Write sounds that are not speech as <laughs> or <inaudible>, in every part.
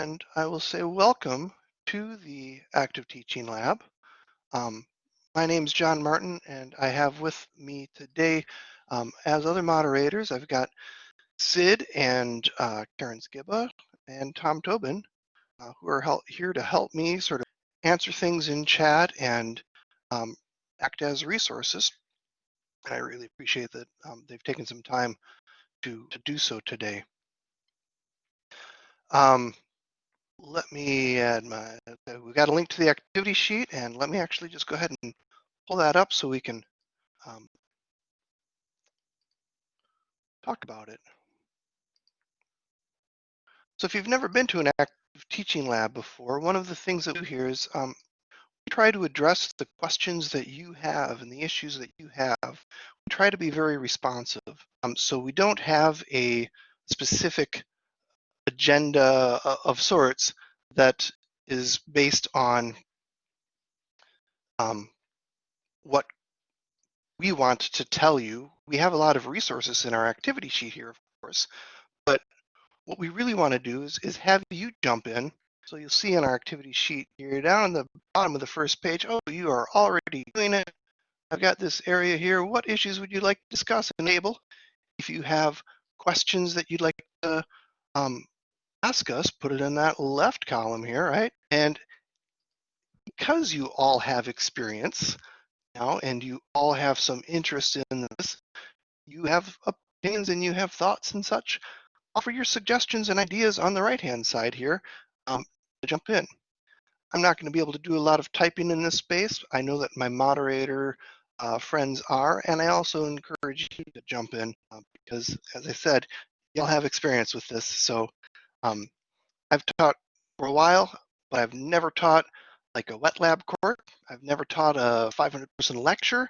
and I will say welcome to the Active Teaching Lab. Um, my name is John Martin, and I have with me today, um, as other moderators, I've got Sid and uh, Karen Skiba and Tom Tobin, uh, who are here to help me sort of answer things in chat and um, act as resources. And I really appreciate that um, they've taken some time to, to do so today. Um, let me add my, we've got a link to the activity sheet and let me actually just go ahead and pull that up so we can um, talk about it. So if you've never been to an active teaching lab before, one of the things that we do here is um, we try to address the questions that you have and the issues that you have. We try to be very responsive. Um, so we don't have a specific agenda of sorts that is based on um, what we want to tell you. We have a lot of resources in our activity sheet here, of course, but what we really want to do is, is have you jump in. So you'll see in our activity sheet here down on the bottom of the first page, oh, you are already doing it. I've got this area here. What issues would you like to discuss? Enable. If you have questions that you'd like to um, ask us, put it in that left column here, right? And because you all have experience now and you all have some interest in this, you have opinions and you have thoughts and such, offer your suggestions and ideas on the right-hand side here um, to jump in. I'm not going to be able to do a lot of typing in this space. I know that my moderator uh, friends are, and I also encourage you to jump in uh, because, as I said, you'll have experience with this. So um, I've taught for a while, but I've never taught like a wet lab course. I've never taught a 500 person lecture.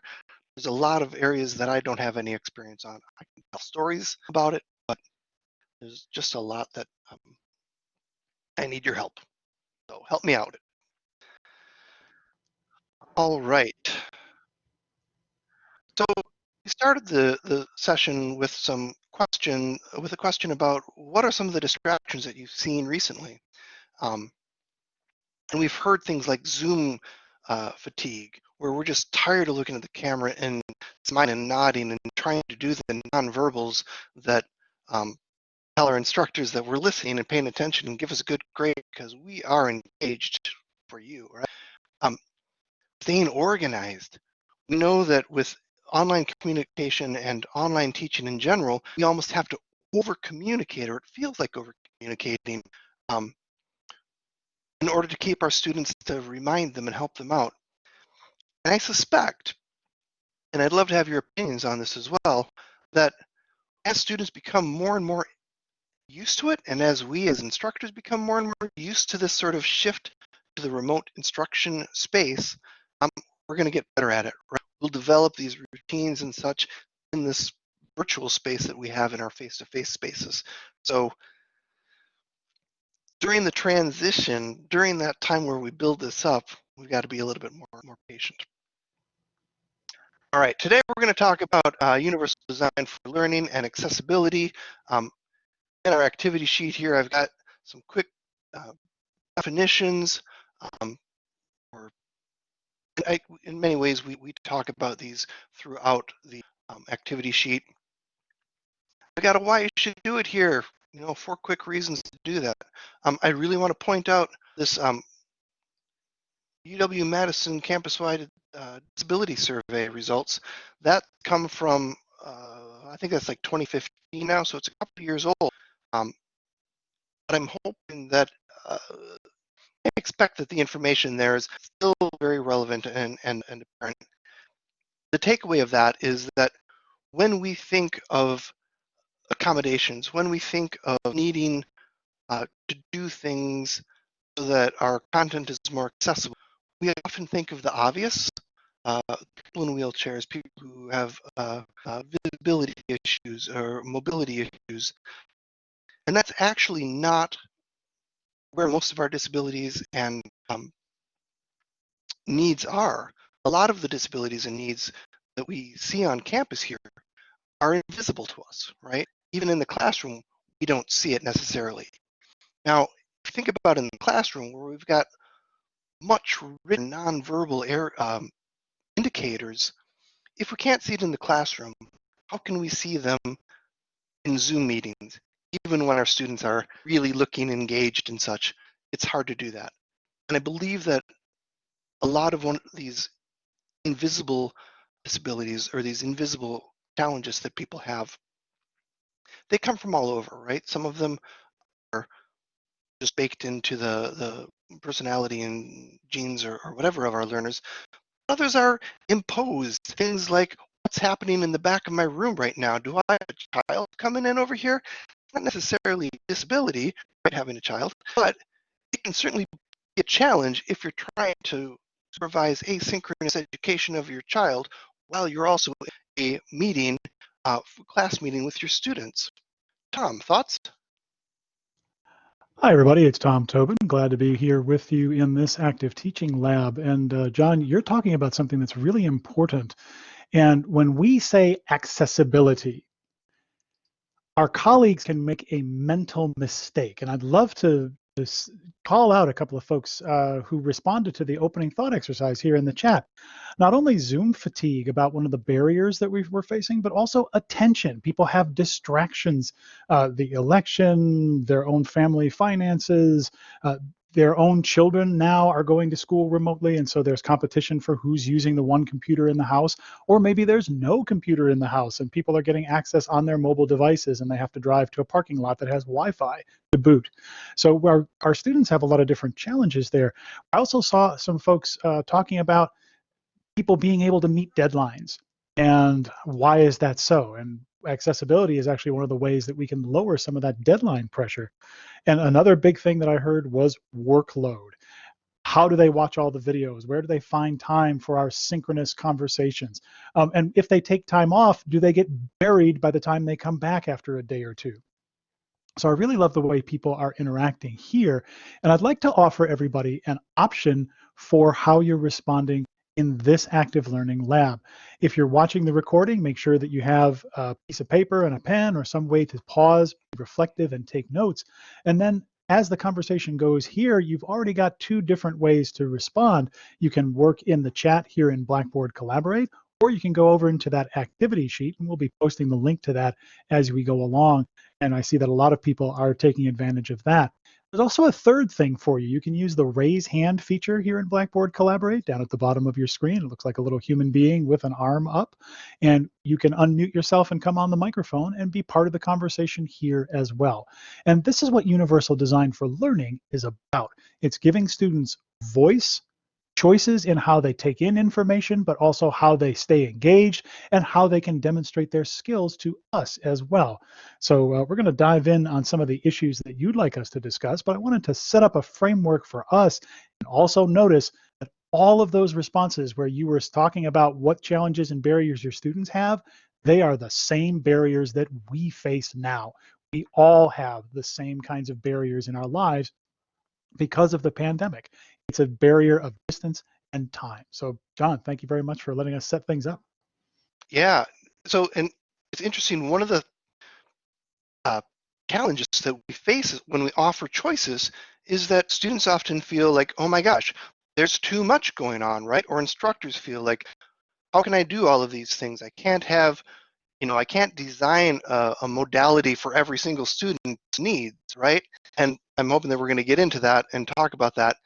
There's a lot of areas that I don't have any experience on. I can tell stories about it, but there's just a lot that um, I need your help. So help me out. All right. So we started the, the session with some question, with a question about what are some of the distractions that you've seen recently? Um, and we've heard things like Zoom uh, fatigue, where we're just tired of looking at the camera and smiling and nodding and trying to do the nonverbals that um, tell our instructors that we're listening and paying attention and give us a good grade because we are engaged for you, right? Um, staying organized. We know that with online communication and online teaching in general, we almost have to over communicate, or it feels like over communicating, um, in order to keep our students to remind them and help them out. And I suspect, and I'd love to have your opinions on this as well, that as students become more and more used to it, and as we as instructors become more and more used to this sort of shift to the remote instruction space, um, we're going to get better at it. Right? We'll develop these routines and such in this virtual space that we have in our face-to-face -face spaces. So during the transition, during that time where we build this up, we've got to be a little bit more, more patient. All right, today we're going to talk about uh, universal design for learning and accessibility. Um, in our activity sheet here, I've got some quick uh, definitions um, I, in many ways, we, we talk about these throughout the um, activity sheet. I got a why you should do it here. You know, four quick reasons to do that. Um, I really want to point out this um, UW-Madison campus-wide uh, disability survey results. That come from, uh, I think that's like 2015 now, so it's a couple years old. Um, but I'm hoping that uh, I expect that the information there is still very relevant and, and, and apparent. The takeaway of that is that when we think of accommodations, when we think of needing uh, to do things so that our content is more accessible, we often think of the obvious. Uh, people in wheelchairs, people who have uh, uh visibility issues or mobility issues. And that's actually not where most of our disabilities and um, needs are. A lot of the disabilities and needs that we see on campus here are invisible to us, right? Even in the classroom, we don't see it necessarily. Now, if you think about in the classroom where we've got much written nonverbal air, um, indicators, if we can't see it in the classroom, how can we see them in Zoom meetings? Even when our students are really looking engaged and such, it's hard to do that. And I believe that a lot of one these invisible disabilities or these invisible challenges that people have, they come from all over, right? Some of them are just baked into the, the personality and genes or, or whatever of our learners. Others are imposed. Things like what's happening in the back of my room right now. Do I have a child coming in over here? Not necessarily disability, right, having a child, but it can certainly be a challenge if you're trying to supervise asynchronous education of your child while you're also a meeting, uh, class meeting with your students. Tom, thoughts? Hi, everybody. It's Tom Tobin. Glad to be here with you in this active teaching lab. And uh, John, you're talking about something that's really important. And when we say accessibility, our colleagues can make a mental mistake. And I'd love to call out a couple of folks uh, who responded to the opening thought exercise here in the chat. Not only Zoom fatigue about one of the barriers that we were facing, but also attention. People have distractions, uh, the election, their own family finances, uh, their own children now are going to school remotely and so there's competition for who's using the one computer in the house or maybe there's no computer in the house and people are getting access on their mobile devices and they have to drive to a parking lot that has wi-fi to boot. So our, our students have a lot of different challenges there. I also saw some folks uh, talking about people being able to meet deadlines and why is that so? And accessibility is actually one of the ways that we can lower some of that deadline pressure. And another big thing that I heard was workload. How do they watch all the videos? Where do they find time for our synchronous conversations? Um, and if they take time off, do they get buried by the time they come back after a day or two? So I really love the way people are interacting here. And I'd like to offer everybody an option for how you're responding in this active learning lab. If you're watching the recording, make sure that you have a piece of paper and a pen or some way to pause, be reflective, and take notes. And then as the conversation goes here, you've already got two different ways to respond. You can work in the chat here in Blackboard Collaborate, or you can go over into that activity sheet, and we'll be posting the link to that as we go along. And I see that a lot of people are taking advantage of that. There's also a third thing for you. You can use the raise hand feature here in Blackboard Collaborate down at the bottom of your screen. It looks like a little human being with an arm up. And you can unmute yourself and come on the microphone and be part of the conversation here as well. And this is what Universal Design for Learning is about. It's giving students voice choices in how they take in information, but also how they stay engaged and how they can demonstrate their skills to us as well. So uh, we're going to dive in on some of the issues that you'd like us to discuss, but I wanted to set up a framework for us and also notice that all of those responses where you were talking about what challenges and barriers your students have, they are the same barriers that we face now. We all have the same kinds of barriers in our lives because of the pandemic. It's a barrier of distance and time. So, John, thank you very much for letting us set things up. Yeah. So, and it's interesting. One of the uh, challenges that we face when we offer choices is that students often feel like, oh my gosh, there's too much going on, right? Or instructors feel like, how can I do all of these things? I can't have, you know, I can't design a, a modality for every single student's needs, right? And I'm hoping that we're going to get into that and talk about that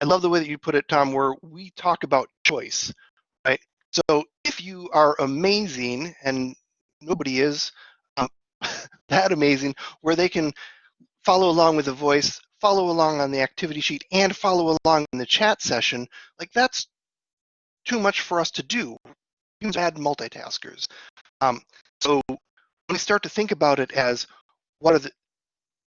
I love the way that you put it, Tom, where we talk about choice, right? So if you are amazing and nobody is um, <laughs> that amazing, where they can follow along with the voice, follow along on the activity sheet, and follow along in the chat session, like that's too much for us to do. Humans bad multitaskers. Um, so when we start to think about it as what are the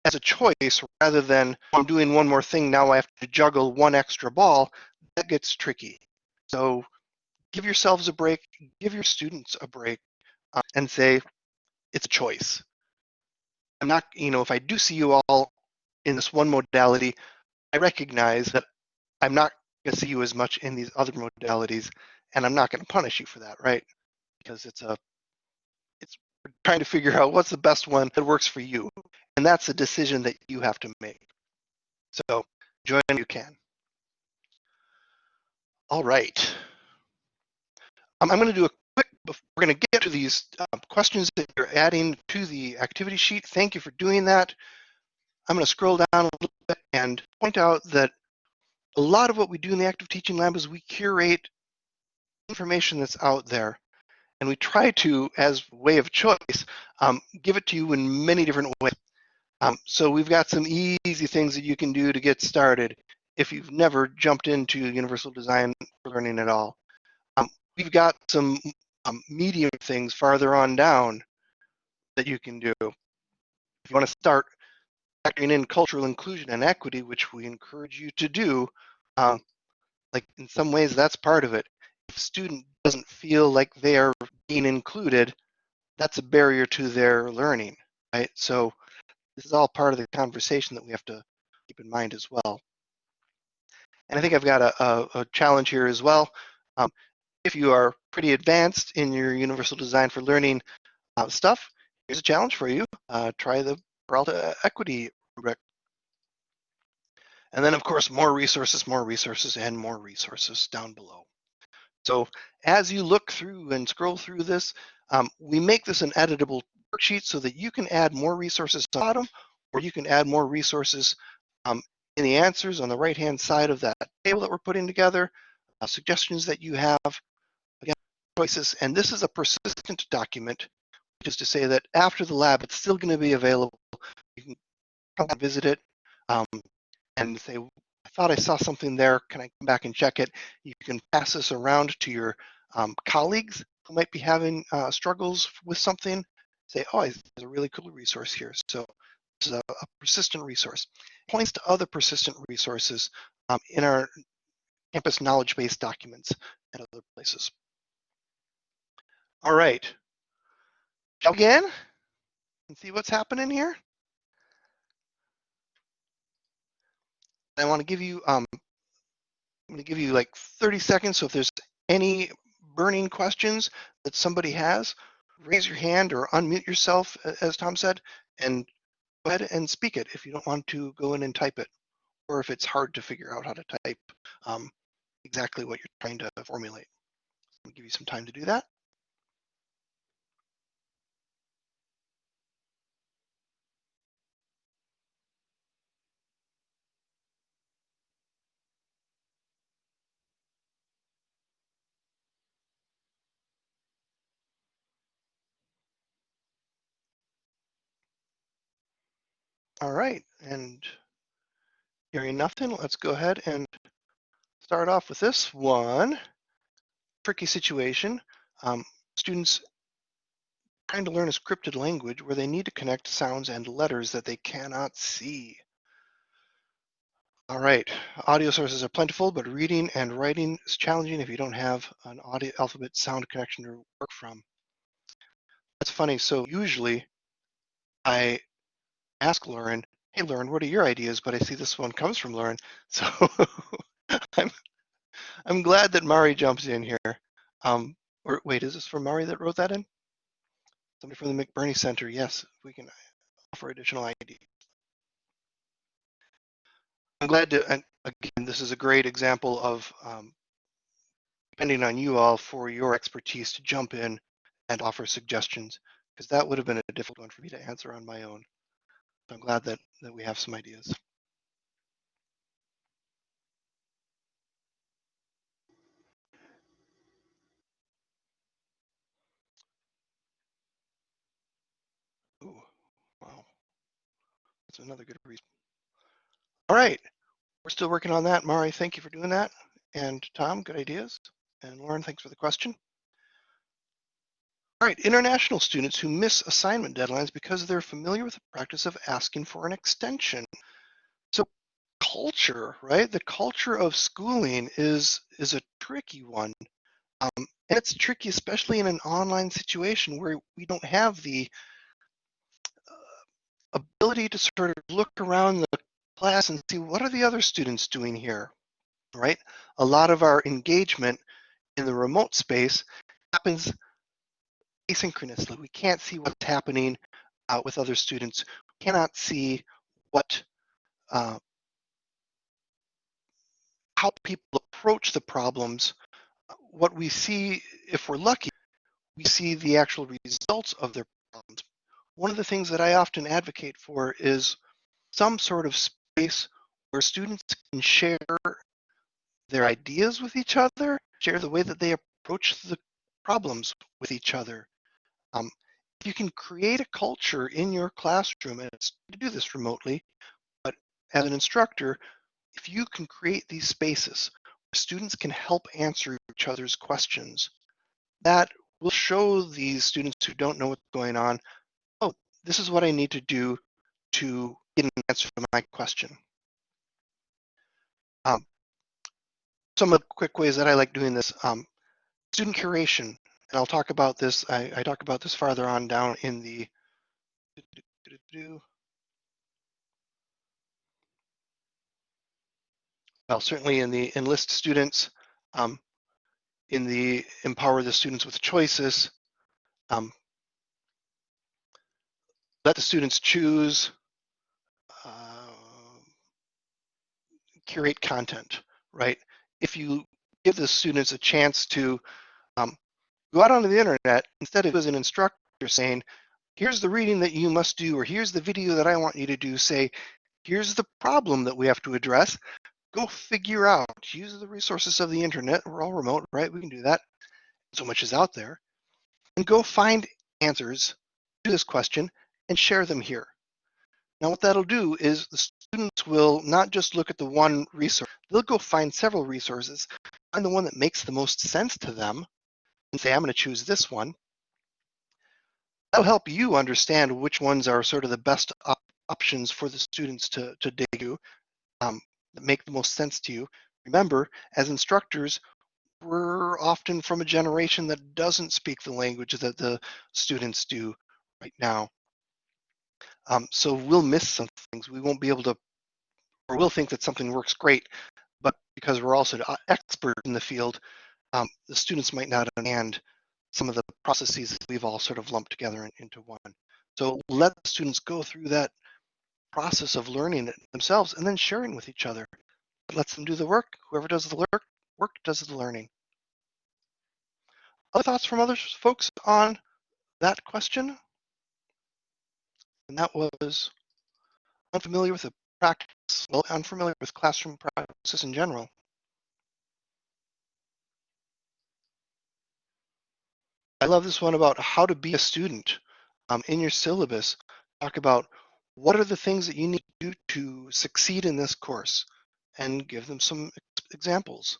as a choice rather than I'm doing one more thing, now I have to juggle one extra ball, that gets tricky. So give yourselves a break, give your students a break, uh, and say, it's a choice. I'm not, you know, if I do see you all in this one modality, I recognize that I'm not going to see you as much in these other modalities, and I'm not going to punish you for that, right? Because it's a, it's trying to figure out what's the best one that works for you. And that's a decision that you have to make. So join if you can. All right. Um, I'm going to do a quick, we're going to get to these uh, questions that you're adding to the activity sheet. Thank you for doing that. I'm going to scroll down a little bit and point out that a lot of what we do in the active teaching lab is we curate information that's out there and we try to, as way of choice, um, give it to you in many different ways. Um, so we've got some easy things that you can do to get started if you've never jumped into universal design for learning at all. Um, we've got some um, medium things farther on down that you can do. If you want to start factoring in cultural inclusion and equity, which we encourage you to do, um, like in some ways that's part of it. If a student doesn't feel like they are being included, that's a barrier to their learning, right? So this is all part of the conversation that we have to keep in mind as well. And I think I've got a, a, a challenge here as well. Um, if you are pretty advanced in your universal design for learning uh, stuff, here's a challenge for you. Uh, try the Peralta Equity rubric. And then of course, more resources, more resources, and more resources down below. So as you look through and scroll through this, um, we make this an editable worksheet so that you can add more resources to the bottom, or you can add more resources um, in the answers on the right-hand side of that table that we're putting together, uh, suggestions that you have, again, choices. And this is a persistent document, which is to say that after the lab, it's still going to be available. You can come and visit it um, and say, I thought I saw something there. Can I come back and check it? You can pass this around to your um, colleagues who might be having uh, struggles with something. Say, oh, there's a really cool resource here. So is a, a persistent resource. Points to other persistent resources um, in our campus knowledge base documents and other places. All right. We begin and see what's happening here? I want to give you um, I'm going to give you like 30 seconds. So if there's any burning questions that somebody has, raise your hand or unmute yourself, as Tom said, and go ahead and speak it if you don't want to go in and type it, or if it's hard to figure out how to type um, exactly what you're trying to formulate. I'll give you some time to do that. All right, and hearing nothing, let's go ahead and start off with this one. Tricky situation. Um, students trying to learn a scripted language where they need to connect sounds and letters that they cannot see. All right, audio sources are plentiful, but reading and writing is challenging if you don't have an audio alphabet sound connection to work from. That's funny. So usually I ask Lauren, hey, Lauren, what are your ideas? But I see this one comes from Lauren. <laughs> So I'm, I'm glad that Mari jumps in here. Um, or wait, is this from Mari that wrote that in? Somebody from the McBurney Center. Yes, we can offer additional ideas. I'm glad to, and again, this is a great example of um, depending on you all for your expertise to jump in and offer suggestions, because that would have been a difficult one for me to answer on my own. I'm glad that, that we have some ideas. Ooh, wow. That's another good reason. All right, we're still working on that. Mari, thank you for doing that. And Tom, good ideas. And Lauren, thanks for the question. All right, international students who miss assignment deadlines because they're familiar with the practice of asking for an extension. So culture, right? The culture of schooling is is a tricky one. Um, and it's tricky, especially in an online situation where we don't have the uh, ability to sort of look around the class and see what are the other students doing here, right? A lot of our engagement in the remote space happens asynchronously. We can't see what's happening uh, with other students. We cannot see what uh, how people approach the problems, what we see, if we're lucky, we see the actual results of their problems. One of the things that I often advocate for is some sort of space where students can share their ideas with each other, share the way that they approach the problems with each other. Um, you can create a culture in your classroom, and it's to do this remotely, but as an instructor, if you can create these spaces where students can help answer each other's questions, that will show these students who don't know what's going on, oh, this is what I need to do to get an answer to my question. Um, some of the quick ways that I like doing this, um, student curation, and I'll talk about this, I, I talk about this farther on down in the well, certainly in the enlist students, um, in the empower the students with choices, um, let the students choose, uh, curate content, right? If you give the students a chance to um, go out onto the internet, instead of as an instructor saying, here's the reading that you must do, or here's the video that I want you to do, say, here's the problem that we have to address, go figure out, use the resources of the internet. We're all remote, right? We can do that. So much is out there. And go find answers to this question and share them here. Now what that'll do is the students will not just look at the one resource, they'll go find several resources, find the one that makes the most sense to them, say, I'm going to choose this one. That'll help you understand which ones are sort of the best op options for the students to, to dig to. Um, that make the most sense to you. Remember, as instructors, we're often from a generation that doesn't speak the language that the students do right now. Um, so we'll miss some things. We won't be able to, or we'll think that something works great, but because we're also expert in the field, um, the students might not understand some of the processes that we've all sort of lumped together into one. So let the students go through that process of learning it themselves and then sharing with each other. Lets them do the work. Whoever does the work, work does the learning. Other thoughts from other folks on that question? And that was unfamiliar with the practice, well, unfamiliar with classroom practices in general. I love this one about how to be a student um, in your syllabus. Talk about what are the things that you need to do to succeed in this course and give them some examples.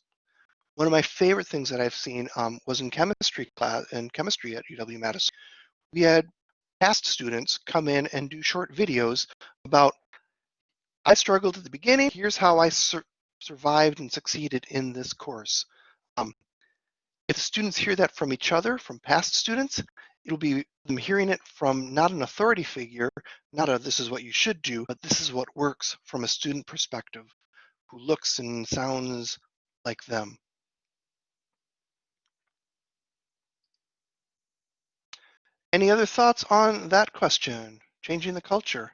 One of my favorite things that I've seen um, was in chemistry class in chemistry at UW-Madison. We had past students come in and do short videos about I struggled at the beginning. Here's how I sur survived and succeeded in this course. Um, if the students hear that from each other, from past students, it'll be them hearing it from not an authority figure, not a this is what you should do, but this is what works from a student perspective who looks and sounds like them. Any other thoughts on that question, changing the culture?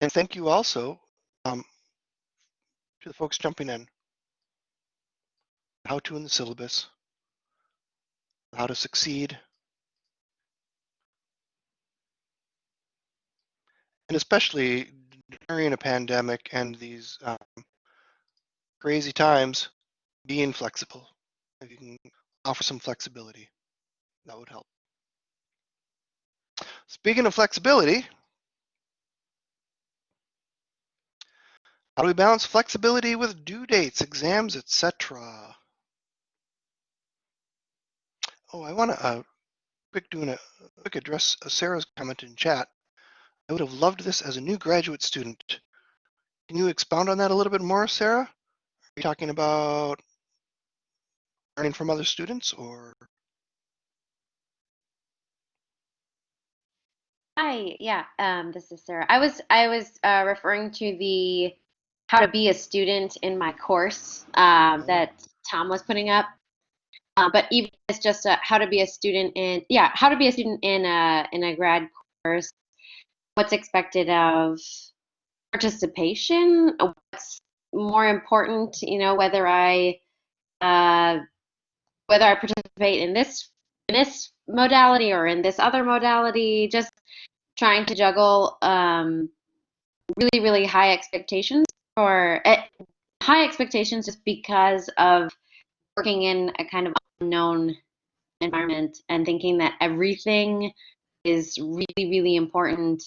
And thank you also um, to the folks jumping in how to in the syllabus, how to succeed, and especially during a pandemic and these um, crazy times, being flexible. If you can offer some flexibility, that would help. Speaking of flexibility, how do we balance flexibility with due dates, exams, etc.? Oh, I want to uh, quick doing a quick address uh, Sarah's comment in chat. I would have loved this as a new graduate student. Can you expound on that a little bit more, Sarah? Are you talking about learning from other students or? Hi, yeah, um, this is Sarah. I was I was uh, referring to the how to be a student in my course uh, that Tom was putting up. Uh, but even it's just a, how to be a student in yeah how to be a student in a in a grad course. What's expected of participation, what's more important, you know, whether I uh, whether I participate in this in this modality or in this other modality, just trying to juggle um, really really high expectations uh, high expectations just because of working in a kind of unknown environment and thinking that everything is really really important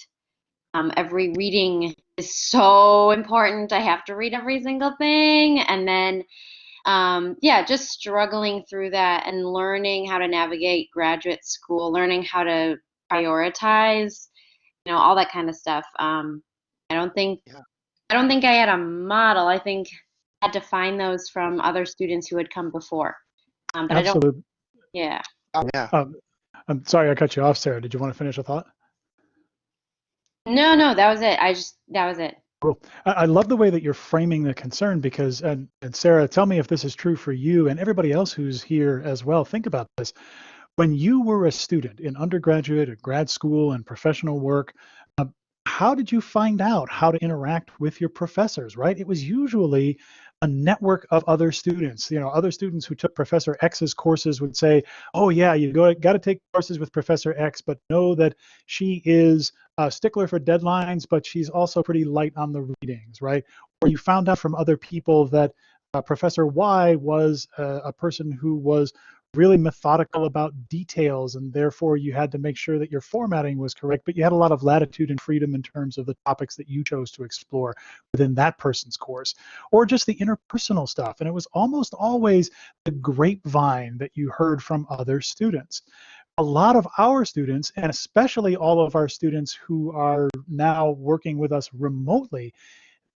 um, every reading is so important. I have to read every single thing. And then, um, yeah, just struggling through that and learning how to navigate graduate school, learning how to prioritize, you know, all that kind of stuff. Um, I don't think, Yeah. I don't think I had a model. I think I had to find those from other students who had come before. Um, but I don't, Absolutely. yeah. Yeah. Um, I'm sorry I cut you off, Sarah. Did you want to finish a thought? No, no, that was it. I just, that was it. Cool. I, I love the way that you're framing the concern because, and, and Sarah, tell me if this is true for you and everybody else who's here as well. Think about this. When you were a student in undergraduate, or grad school, and professional work, how did you find out how to interact with your professors, right? It was usually a network of other students. You know, other students who took Professor X's courses would say, "Oh yeah, you go got to take courses with Professor X, but know that she is a stickler for deadlines, but she's also pretty light on the readings, right?" Or you found out from other people that uh, Professor Y was uh, a person who was really methodical about details and therefore you had to make sure that your formatting was correct but you had a lot of latitude and freedom in terms of the topics that you chose to explore within that person's course or just the interpersonal stuff and it was almost always the grapevine that you heard from other students. A lot of our students and especially all of our students who are now working with us remotely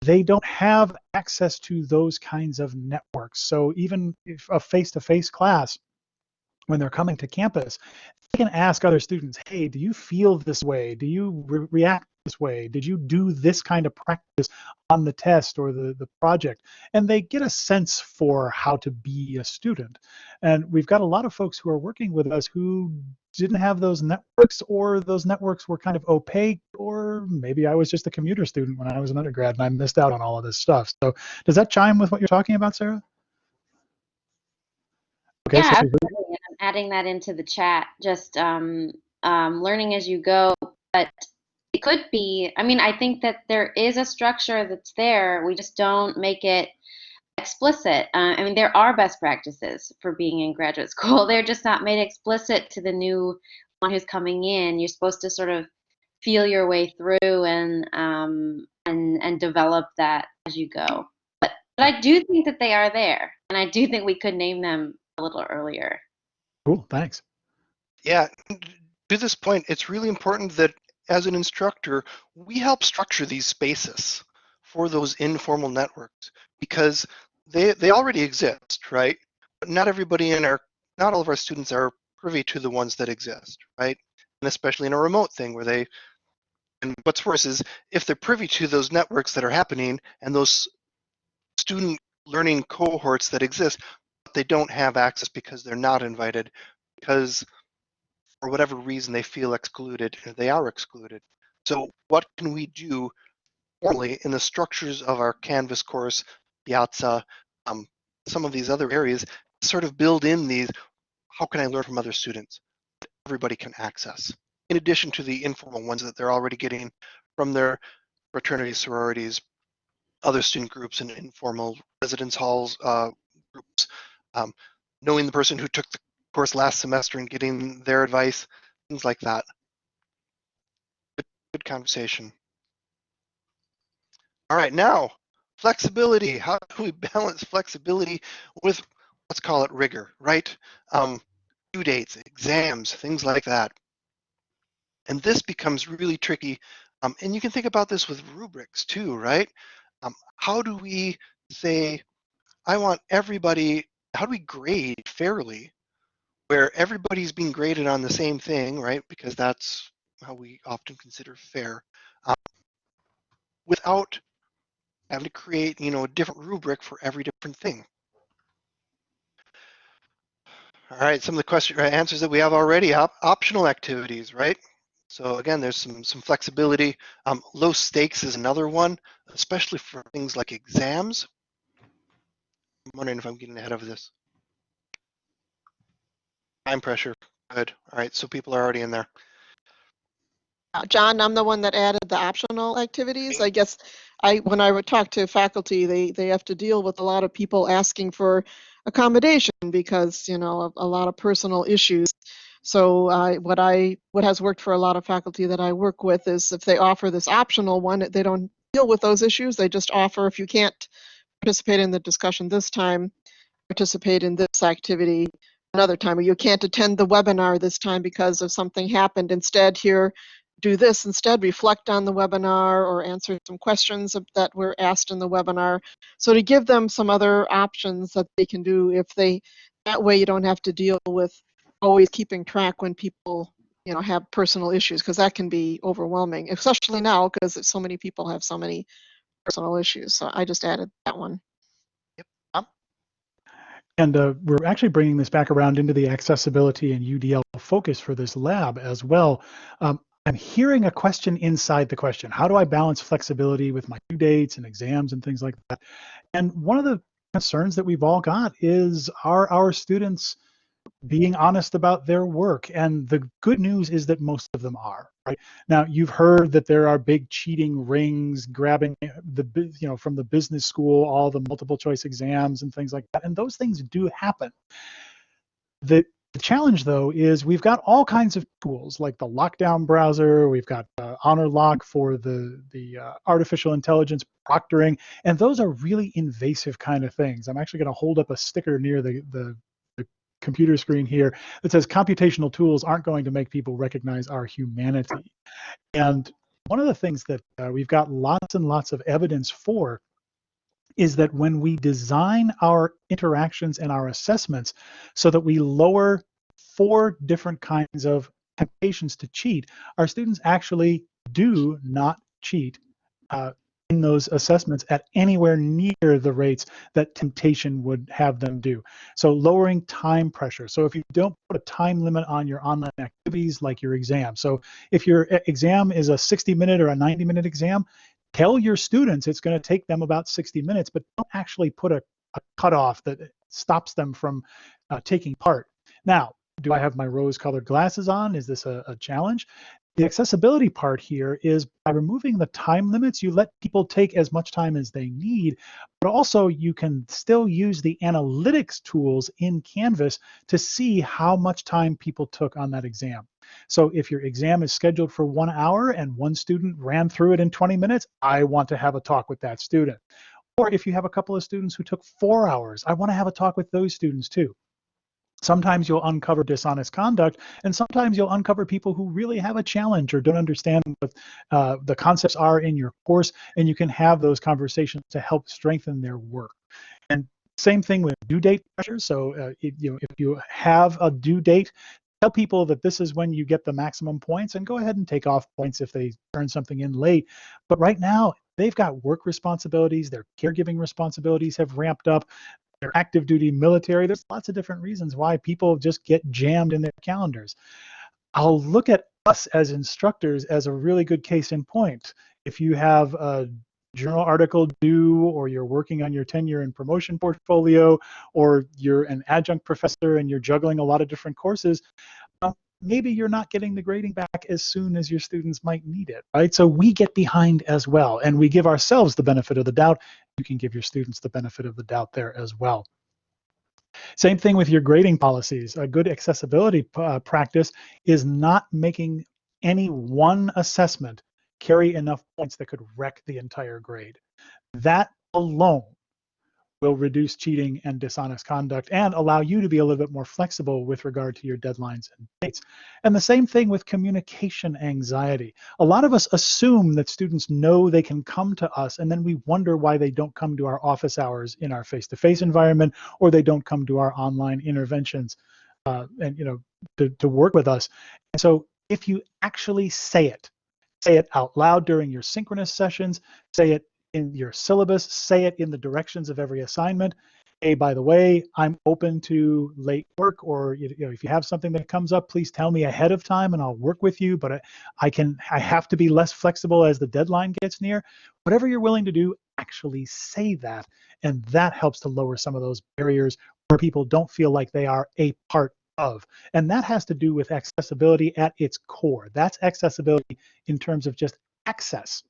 they don't have access to those kinds of networks. So even if a face-to-face class when they're coming to campus, they can ask other students, hey, do you feel this way? Do you re- react this way? Did you do this kind of practice on the test or the, the project? And they get a sense for how to be a student. And we've got a lot of folks who are working with us who didn't have those networks or those networks were kind of opaque or maybe I was just a commuter student when I was an undergrad and I missed out on all of this stuff. So does that chime with what you're talking about, Sarah? Okay, Yeah, so absolutely. And I'm adding that into the chat. Just um, um, learning as you go. But it could be. I mean, I think that there is a structure that's there. We just don't make it explicit. Uh, I mean, there are best practices for being in graduate <laughs> school. They're just not made explicit to the new one who's coming in. You're supposed to sort of feel your way through and um, and and develop that as you go. But but I do think that they are there, and I do think we could name them a little earlier. Cool, thanks. Yeah. To this point, it's really important that as an instructor, we help structure these spaces for those informal networks because they they already exist, right? But not everybody in our not all of our students are privy to the ones that exist, right? And especially in a remote thing where they and what's worse is if they're privy to those networks that are happening and those student learning cohorts that exist, they don't have access because they're not invited because for whatever reason they feel excluded they are excluded. So what can we do formally in the structures of our canvas course piazza um, some of these other areas sort of build in these how can i learn from other students that everybody can access? In addition to the informal ones that they're already getting from their fraternities sororities other student groups and informal residence halls uh, groups um, knowing the person who took the course last semester and getting their advice, things like that. Good, good conversation. All right, now flexibility. How do we <laughs> balance flexibility with let's call it rigor, right? Um, due dates, exams, things like that. And this becomes really tricky. Um, and you can think about this with rubrics too, right? Um, how do we say, I want everybody, how do we grade fairly where everybody's being graded on the same thing, right? Because that's how we often consider fair, um, without having to create, you know, a different rubric for every different thing. All right, some of the question uh, answers that we have already: op optional activities, right? So again, there's some some flexibility. Um, low stakes is another one, especially for things like exams. I'm wondering if I'm getting ahead of this. Time pressure. Good. All right. So people are already in there. Uh, John, I'm the one that added the optional activities. I guess I, when I would talk to faculty, they, they have to deal with a lot of people asking for accommodation because, you know, of a lot of personal issues. So I, what I, what has worked for a lot of faculty that I work with is if they offer this optional one, they don't deal with those issues. They just offer if you can't participate in the discussion this time, participate in this activity another time, or you can't attend the webinar this time because of something happened. Instead, here, do this instead, reflect on the webinar or answer some questions that were asked in the webinar. So to give them some other options that they can do if they, that way you don't have to deal with always keeping track when people, you know, have personal issues because that can be overwhelming, especially now because so many people have so many personal issues. So I just added that one. Yep. And uh, we're actually bringing this back around into the accessibility and UDL focus for this lab as well. Um, I'm hearing a question inside the question. How do I balance flexibility with my due dates and exams and things like that? And one of the concerns that we've all got is are our students being honest about their work? And the good news is that most of them are. Right now, you've heard that there are big cheating rings grabbing the you know from the business school all the multiple choice exams and things like that, and those things do happen. The the challenge, though, is we've got all kinds of tools like the lockdown browser. We've got uh, HonorLock for the the uh, artificial intelligence proctoring, and those are really invasive kind of things. I'm actually going to hold up a sticker near the, the the computer screen here that says computational tools aren't going to make people recognize our humanity. And one of the things that uh, we've got lots and lots of evidence for is that when we design our interactions and our assessments so that we lower four different kinds of temptations to cheat, our students actually do not cheat uh, those assessments at anywhere near the rates that temptation would have them do. So lowering time pressure. So if you don't put a time limit on your online activities like your exam. So if your exam is a 60 minute or a 90 minute exam, tell your students it's going to take them about 60 minutes, but don't actually put a, a cutoff that stops them from uh, taking part. Now, do I have my rose colored glasses on? Is this a, a challenge? The accessibility part here is by removing the time limits, you let people take as much time as they need, but also you can still use the analytics tools in Canvas to see how much time people took on that exam. So if your exam is scheduled for one hour and one student ran through it in 20 minutes, I want to have a talk with that student. Or if you have a couple of students who took four hours, I want to have a talk with those students too. Sometimes you'll uncover dishonest conduct, and sometimes you'll uncover people who really have a challenge or don't understand what uh, the concepts are in your course, and you can have those conversations to help strengthen their work. And same thing with due date pressure. So uh, if, you know, if you have a due date, tell people that this is when you get the maximum points, and go ahead and take off points if they turn something in late. But right now, they've got work responsibilities, their caregiving responsibilities have ramped up active duty military. There's lots of different reasons why people just get jammed in their calendars. I'll look at us as instructors as a really good case in point. If you have a journal article due or you're working on your tenure and promotion portfolio or you're an adjunct professor and you're juggling a lot of different courses, um, maybe you're not getting the grading back as soon as your students might need it, right? So we get behind as well, and we give ourselves the benefit of the doubt. You can give your students the benefit of the doubt there as well. Same thing with your grading policies. A good accessibility uh, practice is not making any one assessment carry enough points that could wreck the entire grade. That alone will reduce cheating and dishonest conduct and allow you to be a little bit more flexible with regard to your deadlines and dates. And the same thing with communication anxiety. A lot of us assume that students know they can come to us and then we wonder why they don't come to our office hours in our face-to-face -face environment or they don't come to our online interventions uh, and you know to, to work with us. And so if you actually say it, say it out loud during your synchronous sessions, say it in your syllabus, say it in the directions of every assignment. hey, by the way, I'm open to late work, or you know, if you have something that comes up, please tell me ahead of time, and I'll work with you. But I, I can, I have to be less flexible as the deadline gets near. Whatever you're willing to do, actually say that, and that helps to lower some of those barriers where people don't feel like they are a part of. And that has to do with accessibility at its core. That's accessibility in terms of just access.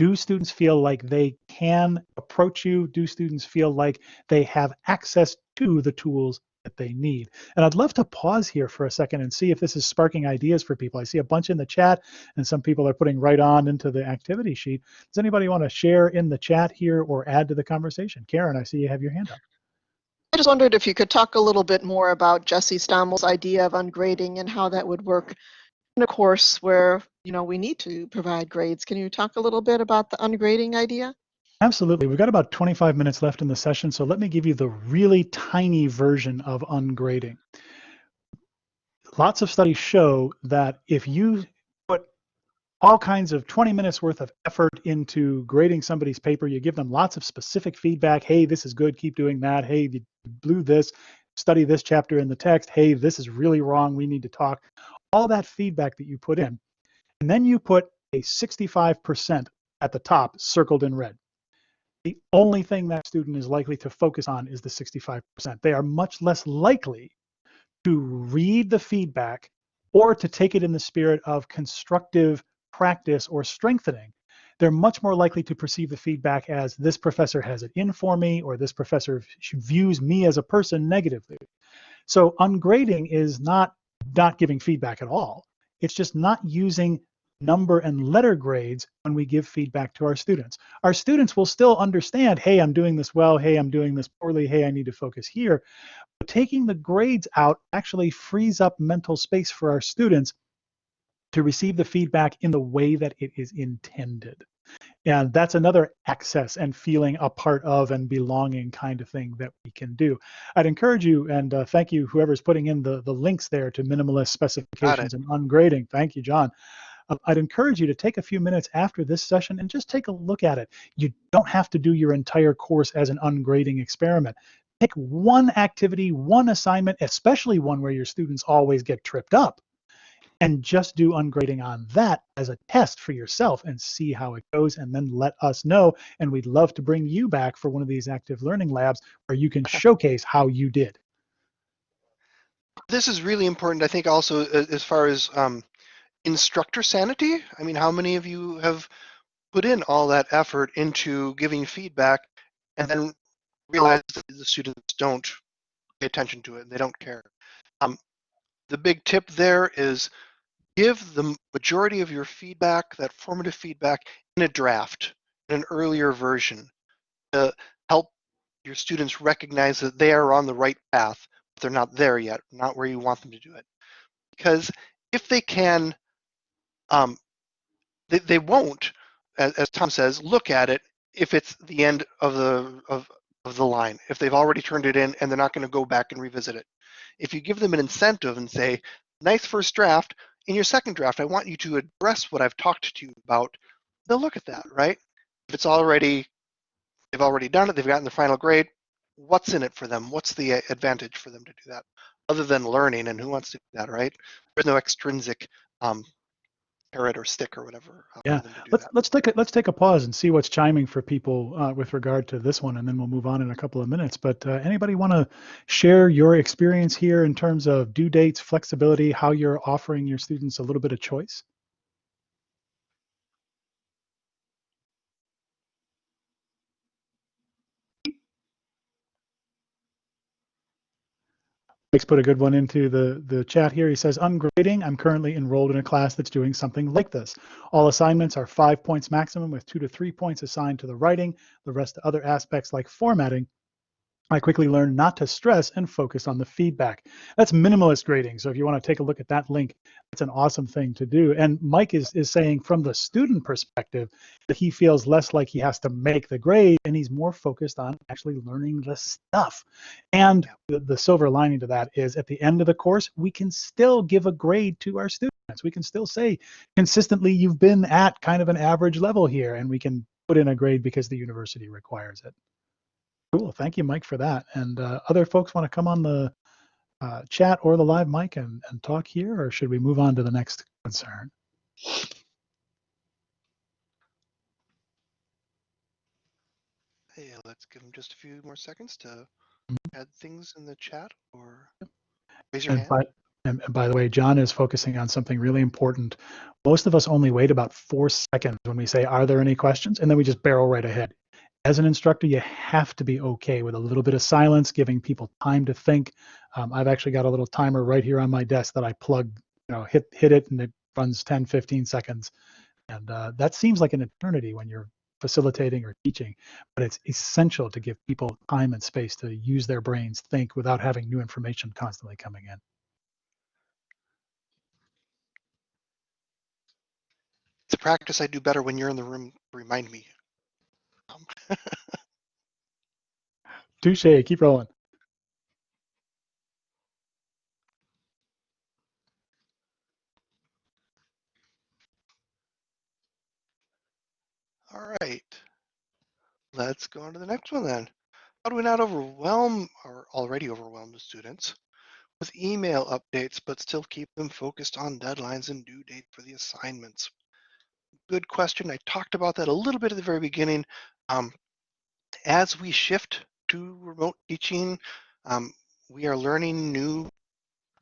Do students feel like they can approach you? Do students feel like they have access to the tools that they need? And I'd love to pause here for a second and see if this is sparking ideas for people. I see a bunch in the chat and some people are putting right on into the activity sheet. Does anybody want to share in the chat here or add to the conversation? Karen, I see you have your hand up. I just wondered if you could talk a little bit more about Jesse Stommel's idea of ungrading and how that would work in a course where, you know, we need to provide grades. Can you talk a little bit about the ungrading idea? Absolutely. We've got about 25 minutes left in the session, so let me give you the really tiny version of ungrading. Lots of studies show that if you put all kinds of 20 minutes worth of effort into grading somebody's paper, you give them lots of specific feedback. Hey, this is good, keep doing that. Hey, you blew this, study this chapter in the text. Hey, this is really wrong, we need to talk. All that feedback that you put in. And then you put a 65% at the top circled in red the only thing that student is likely to focus on is the 65%. They are much less likely to read the feedback or to take it in the spirit of constructive practice or strengthening. They're much more likely to perceive the feedback as this professor has it in for me or this professor views me as a person negatively. So ungrading is not not giving feedback at all. It's just not using number and letter grades when we give feedback to our students. Our students will still understand, hey, I'm doing this well, hey, I'm doing this poorly, hey, I need to focus here. But taking the grades out actually frees up mental space for our students to receive the feedback in the way that it is intended. And that's another access and feeling a part of and belonging kind of thing that we can do. I'd encourage you and uh, thank you, whoever's putting in the, the links there to minimalist specifications and ungrading. Thank you, John. Uh, I'd encourage you to take a few minutes after this session and just take a look at it. You don't have to do your entire course as an ungrading experiment. Pick one activity, one assignment, especially one where your students always get tripped up, and just do ungrading on that as a test for yourself and see how it goes and then let us know. And we'd love to bring you back for one of these active learning labs where you can showcase how you did. This is really important, I think, also as far as um, instructor sanity. I mean, how many of you have put in all that effort into giving feedback and then realize that the students don't pay attention to it and they don't care? Um, the big tip there is give the majority of your feedback, that formative feedback, in a draft, in an earlier version to help your students recognize that they are on the right path, but they're not there yet, not where you want them to do it. Because if they can um, they, they won't, as, as Tom says, look at it if it's the end of the of, of the line, if they've already turned it in and they're not going to go back and revisit it. If you give them an incentive and say, nice first draft, in your second draft, I want you to address what I've talked to you about, they'll look at that, right? If it's already, they've already done it, they've gotten the final grade, what's in it for them? What's the advantage for them to do that? Other than learning, and who wants to do that, right? There's no extrinsic um, carrot or stick or whatever. uh, Yeah, for them to do let's that. let's take a let's take a pause and see what's chiming for people uh, with regard to this one, and then we'll move on in a couple of minutes. But uh, anybody want to share your experience here in terms of due dates, flexibility, how you're offering your students a little bit of choice? Mike's put a good one into the, the chat here. He says, ungrading, I'm currently enrolled in a class that's doing something like this. All assignments are five points maximum with two to three points assigned to the writing. The rest to other aspects like formatting I quickly learned not to stress and focus on the feedback. That's minimalist grading. So if you want to take a look at that link, it's an awesome thing to do. And Mike is, is saying from the student perspective that he feels less like he has to make the grade and he's more focused on actually learning the stuff. And the, the silver lining to that is at the end of the course, we can still give a grade to our students. We can still say consistently you've been at kind of an average level here and we can put in a grade because the university requires it. Cool. Thank you, Mike, for that. And uh, other folks want to come on the uh, chat or the live mic and, and talk here, or should we move on to the next concern? Hey, let's give them just a few more seconds to Mhm. add things in the chat or raise your And hand. by, and, and by the way, John is focusing on something really important. Most of us only wait about four seconds when we say, Are there any questions? And then we just barrel right ahead. As an instructor, you have to be okay with a little bit of silence, giving people time to think. Um, I've actually got a little timer right here on my desk that I plug, you know, hit hit it and it runs 10, 15 seconds. And uh, that seems like an eternity when you're facilitating or teaching, but it's essential to give people time and space to use their brains, think without having new information constantly coming in. It's a practice I do better when you're in the room. Remind me. Um, Touche. Keep rolling. <laughs> all right. Let's go on to the next one then. How do we not overwhelm our already overwhelmed students with email updates, but still keep them focused on deadlines and due date for the assignments? Good question. I talked about that a little bit at the very beginning. Um, as we shift to remote teaching, um, we are learning new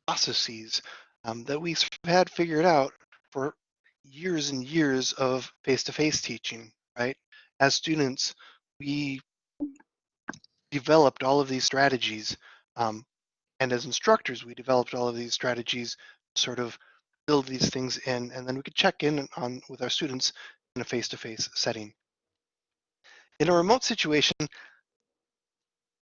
processes um, that we had figured out for years and years of face-to-face teaching, right? As students, we developed all of these strategies. Um, and as instructors, we developed all of these strategies, sort of build these things in, and then we could check in on with our students in a face-to-face setting. In a remote situation, it's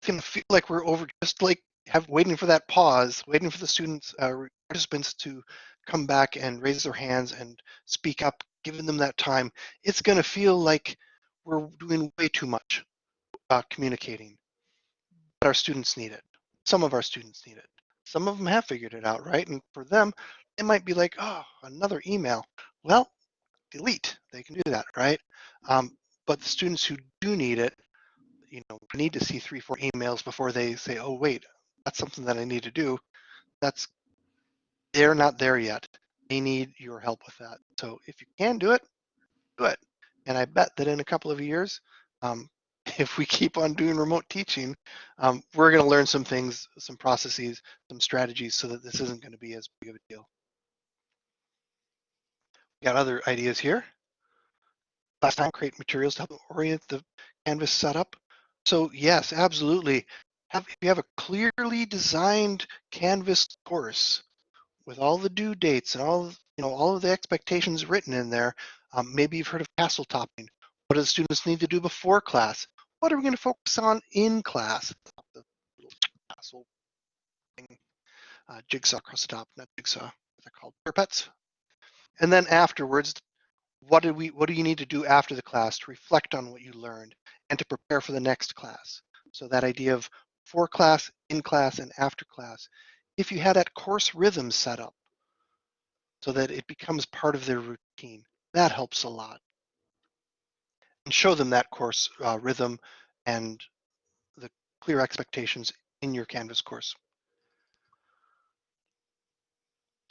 gonna feel like we're over just like have waiting for that pause, waiting for the students, uh, participants to come back and raise their hands and speak up, giving them that time. It's gonna feel like we're doing way too much uh, communicating but our students need it. Some of our students need it. Some of them have figured it out, right? And for them, it might be like, oh, another email. Well, delete. They can do that, right? Um, but the students who do need it, you know, need to see three, four emails before they say, oh, wait, that's something that I need to do. That's, they're not there yet. They need your help with that. So if you can do it, do it. And I bet that in a couple of years, um, <laughs> if we keep on doing remote teaching, um, we're going to learn some things, some processes, some strategies so that this isn't going to be as big of a deal. We got other ideas here. Last time, create materials to help orient the Canvas setup. So yes, absolutely. Have, if you have a clearly designed Canvas course with all the due dates and all, you know, all of the expectations written in there, um, maybe you've heard of castle topping. What do the students need to do before class? What are we going to focus on in class? The little castle thing, uh, jigsaw across the top, not jigsaw, they're called pets. And then afterwards, what do we what do you need to do after the class to reflect on what you learned and to prepare for the next class? So that idea of for class, in class, and after class. If you had that course rhythm set up so that it becomes part of their routine, that helps a lot and show them that course uh, rhythm and the clear expectations in your Canvas course.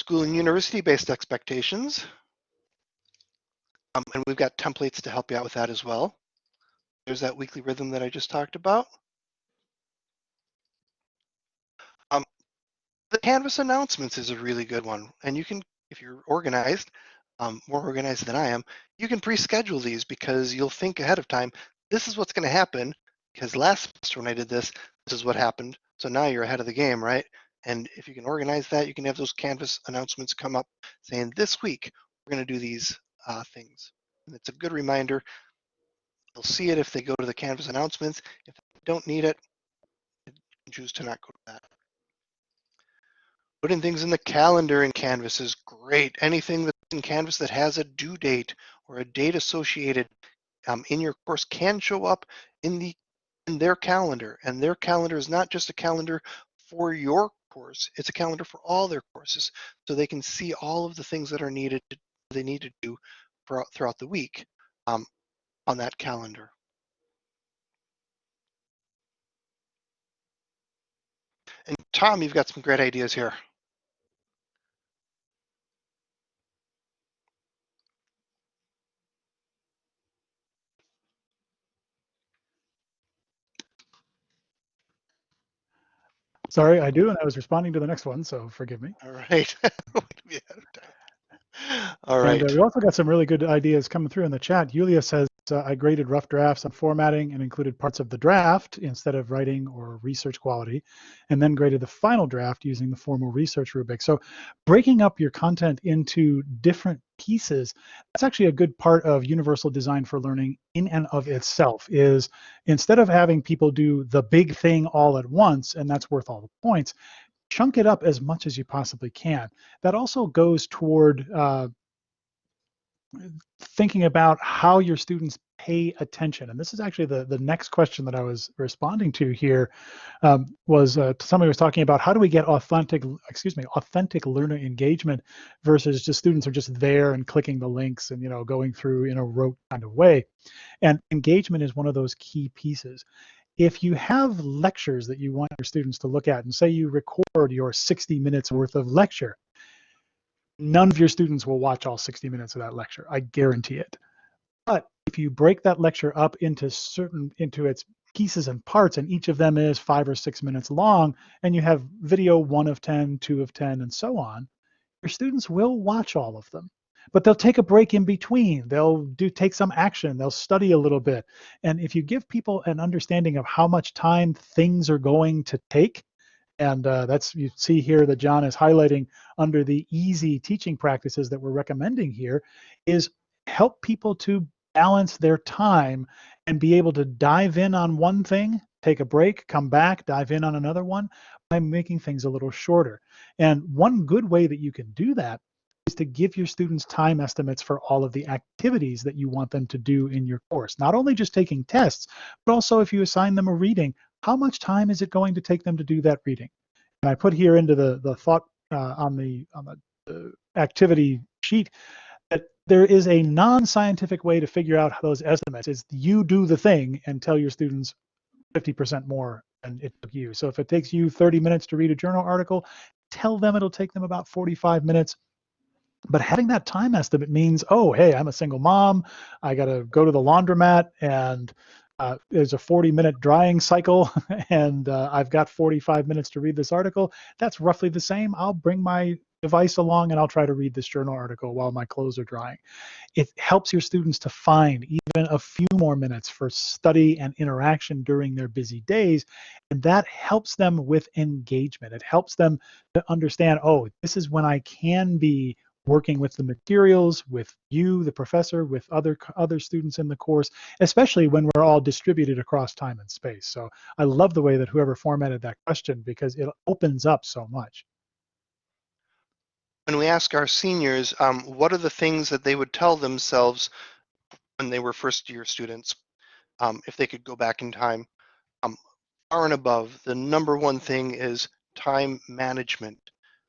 School and university-based expectations. Um, and we've got templates to help you out with that as well. There's that weekly rhythm that I just talked about. Um, the Canvas announcements is a really good one. And you can, if you're organized, um, more organized than I am, you can pre-schedule these because you'll think ahead of time, this is what's going to happen because last semester when I did this, this is what happened. So now you're ahead of the game, right? And if you can organize that, you can have those Canvas announcements come up saying this week, we're going to do these uh, things. And it's a good reminder. They'll see it if they go to the Canvas announcements. If they don't need it, choose to not go to that. Putting things in the calendar in Canvas is great. Anything that's in Canvas that has a due date or a date associated um, in your course can show up in the in their calendar. And their calendar is not just a calendar for your course, it's a calendar for all their courses. So they can see all of the things that are needed, to, they need to do throughout the week um, on that calendar. And Tom, you've got some great ideas here. Sorry, I do, and I was responding to the next one, so forgive me. All right. <laughs> We had time. All right. And uh, we also got some really good ideas coming through in the chat. Yulia says, uh, I graded rough drafts on formatting and included parts of the draft instead of writing or research quality, and then graded the final draft using the formal research rubric. So breaking up your content into different pieces, that's actually a good part of universal design for learning in and of itself is instead of having people do the big thing all at once, and that's worth all the points, chunk it up as much as you possibly can. That also goes toward uh, thinking about how your students pay attention. And this is actually the, the next question that I was responding to here um, was uh, somebody was talking about how do we get authentic, excuse me, authentic learner engagement versus just students are just there and clicking the links and, you know, going through in a rote kind of way. And engagement is one of those key pieces if you have lectures that you want your students to look at and say you record your 60 minutes worth of lecture, none of your students will watch all 60 minutes of that lecture. I guarantee it. But if you break that lecture up into certain into its pieces and parts, and each of them is five or six minutes long, and you have video one of ten, two of 10, and so on, your students will watch all of them. But they'll take a break in between. They'll do take some action. They'll study a little bit. And if you give people an understanding of how much time things are going to take, and uh, that's you see here that John is highlighting under the easy teaching practices that we're recommending here is help people to balance their time and be able to dive in on one thing, take a break, come back, dive in on another one by making things a little shorter. And one good way that you can do that is to give your students time estimates for all of the activities that you want them to do in your course. Not only just taking tests, but also if you assign them a reading, how much time is it going to take them to do that reading? And I put here into the, the thought uh, on the, on the uh, activity sheet that there is a non-scientific way to figure out those estimates. It's you do the thing and tell your students 50% more than it took you. So if it takes you 30 minutes to read a journal article, tell them it'll take them about 45 minutes but having that time estimate means, oh, hey, I'm a single mom. I got to go to the laundromat and uh, there's a 40 minute drying cycle <laughs> and uh, I've got 45 minutes to read this article. That's roughly the same. I'll bring my device along and I'll try to read this journal article while my clothes are drying. It helps your students to find even a few more minutes for study and interaction during their busy days. And that helps them with engagement. It helps them to understand, oh, this is when I can be working with the materials, with you, the professor, with other other students in the course, especially when we're all distributed across time and space. So I love the way that whoever formatted that question because it opens up so much. When we ask our seniors, um, what are the things that they would tell themselves when they were first year students, um, if they could go back in time, um, far and above, the number one thing is time management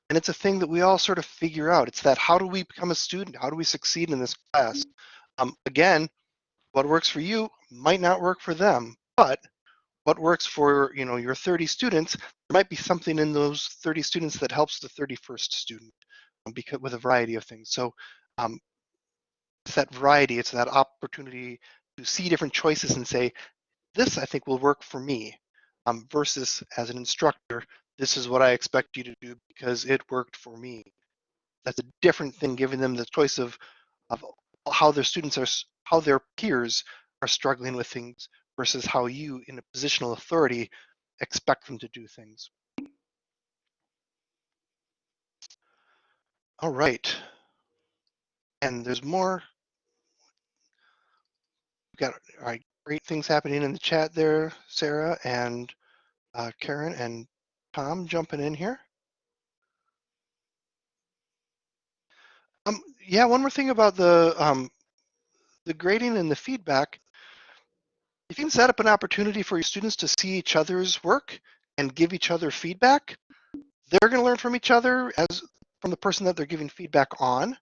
and it's a thing that we all sort of figure out. It's that how do we become a student? How do we succeed in this class? Um, again, what works for you might not work for them, but what works for you know your 30 students, there might be something in those 30 students that helps the 31st student um, because with a variety of things. So um, it's that variety, it's that opportunity to see different choices and say, this I think will work for me, um, versus as an instructor, this is what I expect you to do because it worked for me. That's a different thing, giving them the choice of, of how their students are, how their peers are struggling with things versus how you, in a positional authority, expect them to do things. All right. And there's more. We've got all right, great things happening in the chat there, Sarah and uh, Karen and Tom jumping in here. Um, yeah, one more thing about the um, the grading and the feedback. If you can set up an opportunity for your students to see each other's work and give each other feedback, they're going to learn from each other as from the person that they're giving feedback on.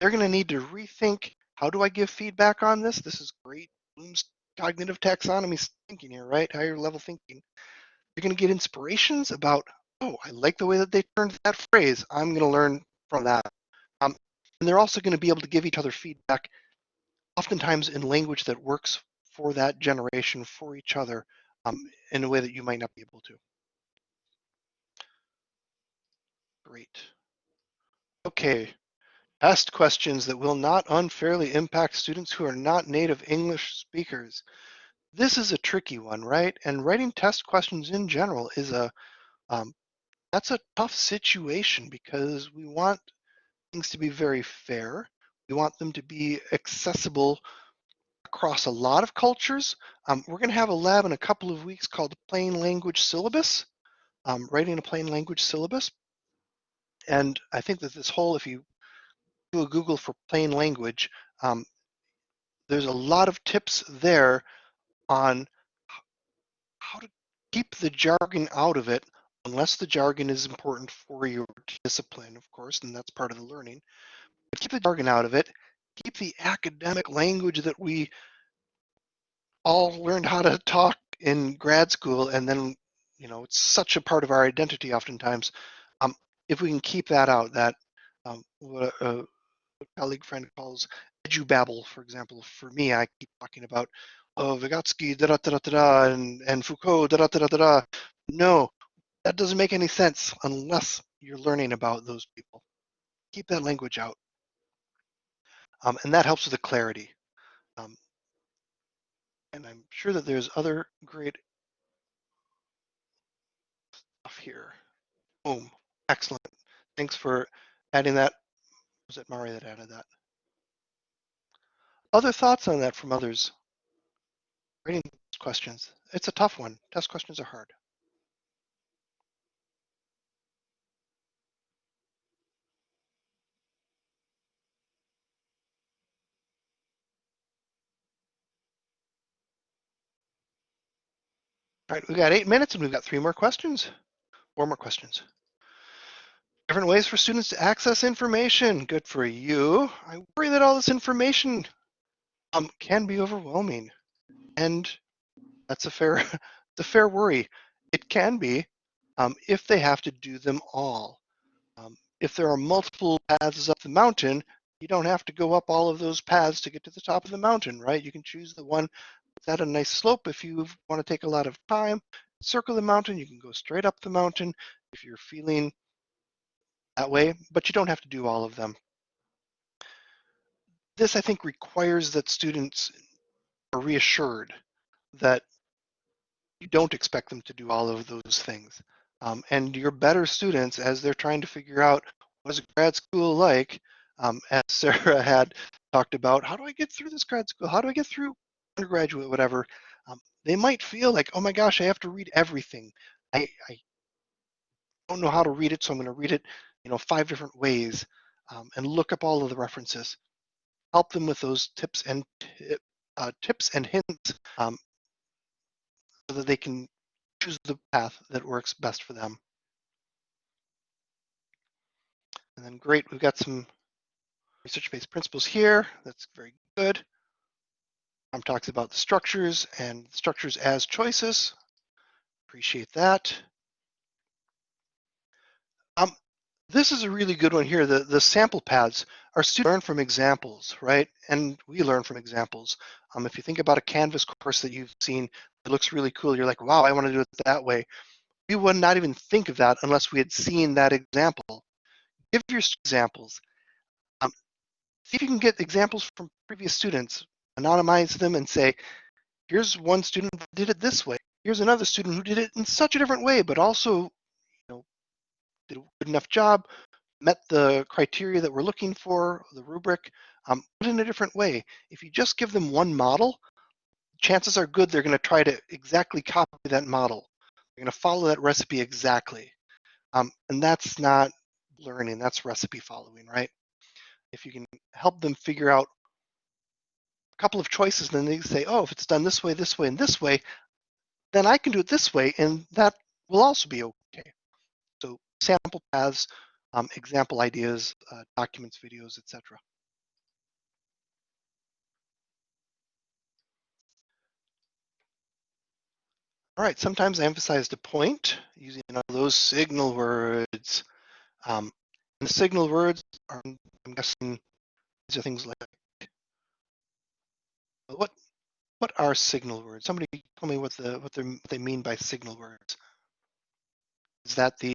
They're going to need to rethink, how do I give feedback on this? This is great Bloom's cognitive taxonomy thinking here, right? Higher level thinking. You're going to get inspirations about oh, I like the way that they turned that phrase. I'm going to learn from that. Um, and they're also going to be able to give each other feedback, oftentimes in language that works for that generation, for each other, um, in a way that you might not be able to. Great. Okay, Asked questions that will not unfairly impact students who are not native English speakers. This is a tricky one, right? And writing test questions in general is a, um, that's a tough situation because we want things to be very fair. We want them to be accessible across a lot of cultures. Um, we're going to have a lab in a couple of weeks called Plain Language Syllabus, um, writing a plain language syllabus. And I think that this whole, if you do a Google for plain language, um, there's a lot of tips there on how to keep the jargon out of it, unless the jargon is important for your discipline, of course, and that's part of the learning. But keep the jargon out of it. Keep the academic language that we all learned how to talk in grad school, and then, you know, it's such a part of our identity oftentimes. Um, if we can keep that out, that um, uh, colleague friend calls edubabble, for example. For me, I keep talking about oh, Vygotsky, da da da da da, and, and Foucault, da da da da da. No, that doesn't make any sense unless you're learning about those people. Keep that language out. Um, and that helps with the clarity. Um, and I'm sure that there's other great stuff here. Boom, excellent. Thanks for adding that was it Mari that added that? Other thoughts on that from others? Rating questions. It's a tough one. Test questions are hard. All right, we got eight minutes and we've got three more questions. Four more questions. Different ways for students to access information. Good for you. I worry that all this information um, can be overwhelming. And that's a fair, <laughs> the fair worry. It can be um, if they have to do them all. Um, if there are multiple paths up the mountain, you don't have to go up all of those paths to get to the top of the mountain, right? You can choose the one that's at a nice slope. If you want to take a lot of time, circle the mountain, you can go straight up the mountain. If you're feeling that way, but you don't have to do all of them. This, I think, requires that students are reassured that you don't expect them to do all of those things. Um, and your better students, as they're trying to figure out what is grad school like, um, as <laughs> Sarah had talked about, how do I get through this grad school? How do I get through undergraduate, whatever? Um, they might feel like, oh my gosh, I have to read everything. I, I don't know how to read it, so I'm going to read it you know, five different ways um, and look up all of the references. Help them with those tips and uh, tips and hints um, so that they can choose the path that works best for them. And then great, we've got some research-based principles here. That's very good. Tom talks about the structures and structures as choices. Appreciate that. Um, this is a really good one here. The, the sample paths, are students learn from examples, right? And we learn from examples. Um, if you think about a Canvas course that you've seen, it looks really cool. You're like, wow, I want to do it that way. We would not even think of that unless we had seen that example. Give your examples. Um, see if you can get examples from previous students, anonymize them and say, here's one student did it this way. Here's another student who did it in such a different way, but also did a good enough job, met the criteria that we're looking for, the rubric, um, but in a different way. If you just give them one model, chances are good they're going to try to exactly copy that model. They're going to follow that recipe exactly. Um, and that's not learning, that's recipe following, right? If you can help them figure out a couple of choices, then they say, oh, if it's done this way, this way, and this way, then I can do it this way, and that will also be okay sample paths, um, example ideas, uh, documents, videos, etc. All right, sometimes I emphasized a point using all those signal words. Um, and the signal words are, I'm guessing, these are things like what what are signal words? Somebody tell me what the what, what they mean by signal words. Is that the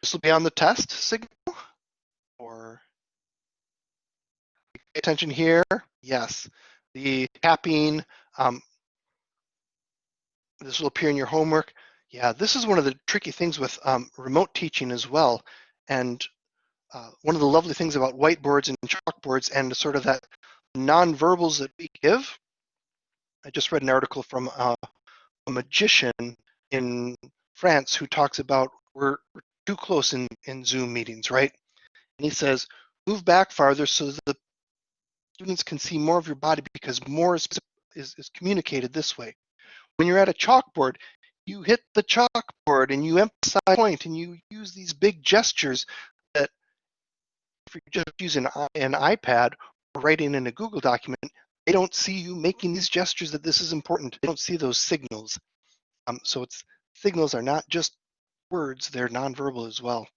this will be on the test signal or pay attention here? Yes, the tapping. Um, this will appear in your homework. Yeah, this is one of the tricky things with um, remote teaching as well. And uh, one of the lovely things about whiteboards and chalkboards and sort of that nonverbals that we give. I just read an article from uh, a magician in France who talks about we're, we're too close in, in Zoom meetings, right? And he says, move back farther so the students can see more of your body because more is, is, is communicated this way. When you're at a chalkboard, you hit the chalkboard and you emphasize point and you use these big gestures that if you're just using an iPad or writing in a Google document, they don't see you making these gestures that this is important. They don't see those signals. Um, so it's signals are not just words, they're nonverbal as well.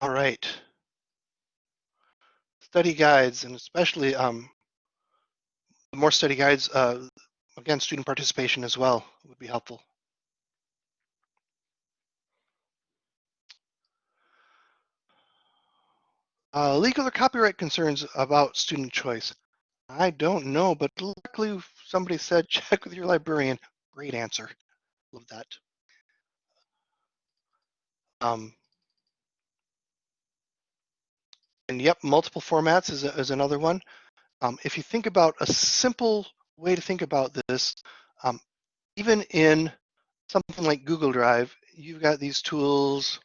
All right. Study guides and especially um, more study guides, uh, again, student participation as well would be helpful. Uh, legal or copyright concerns about student choice. I don't know, but luckily somebody said <laughs> check with your librarian. Great answer. Love that. Um, and yep, multiple formats is, is another one. Um, if you think about a simple way to think about this, um, even in something like Google Drive, you've got these tools.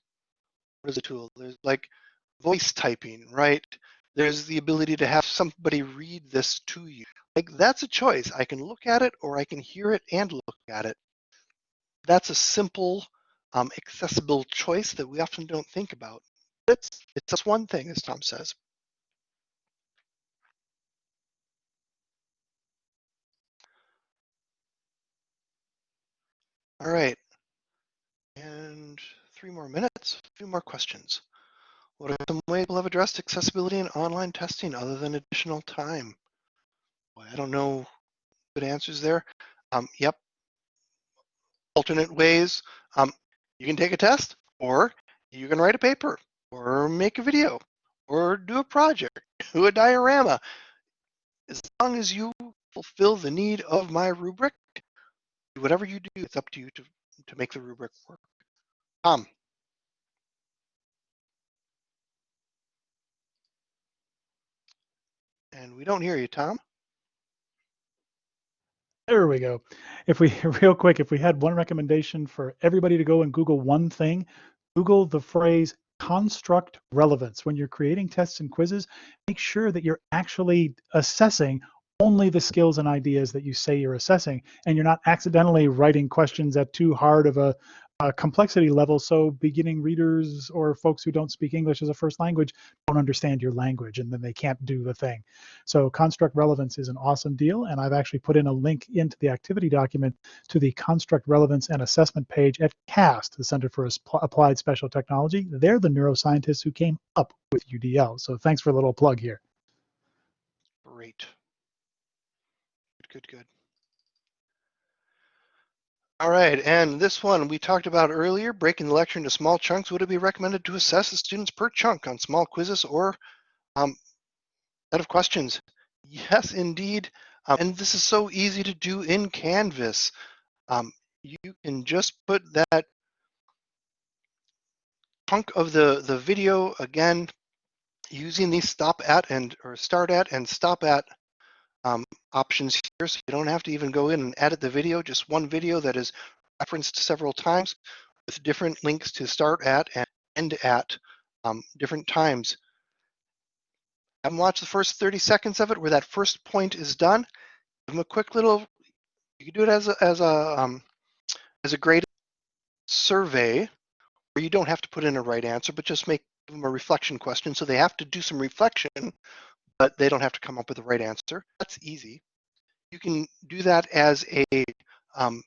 What is a tool? There's like voice typing, right? There's the ability to have somebody read this to you. Like that's a choice. I can look at it or I can hear it and look at it. That's a simple, um, accessible choice that we often don't think about. It's, it's just one thing, as Tom says. All right. And three more minutes, a few more questions. What are some ways we'll have addressed accessibility in online testing other than additional time? Boy, I don't know good answers there. Um, yep. Alternate ways. Um, you can take a test or you can write a paper or make a video or do a project, do a diorama. As long as you fulfill the need of my rubric, whatever you do, it's up to you to, to make the rubric work. Tom. And we don't hear you, Tom. There we go. If we, <laughs> real quick, if we had one recommendation for everybody to go and Google one thing, Google the phrase construct relevance. When you're creating tests and quizzes, make sure that you're actually assessing only the skills and ideas that you say you're assessing, and you're not accidentally writing questions at too hard of a, a, complexity level. So beginning readers or folks who don't speak English as a first language don't understand your language, and then they can't do the thing. So construct relevance is an awesome deal, and I've actually put in a link into the activity document to the construct relevance and assessment page at CAST, the Center for Applied Special Technology. They're the neuroscientists who came up with UDL. So thanks for a little plug here. Great Good, good, good. All right, and this one we talked about earlier, breaking the lecture into small chunks. Would it be recommended to assess the students per chunk on small quizzes or um, set of questions? Yes, indeed. Um, and this is so easy to do in Canvas. Um, you can just put that chunk of the, the video again using the stop at and or start at and stop at options here, so you don't have to even go in and edit the video, just one video that is referenced several times with different links to start at and end at um, different times. Have them watch the first 30 seconds of it where that first point is done. Give them a quick little, you can do it as a, as a, um, as a graded survey where you don't have to put in a right answer, but just make them a reflection question. So they have to do some reflection but they don't have to come up with the right answer. That's easy. you can do that as a um,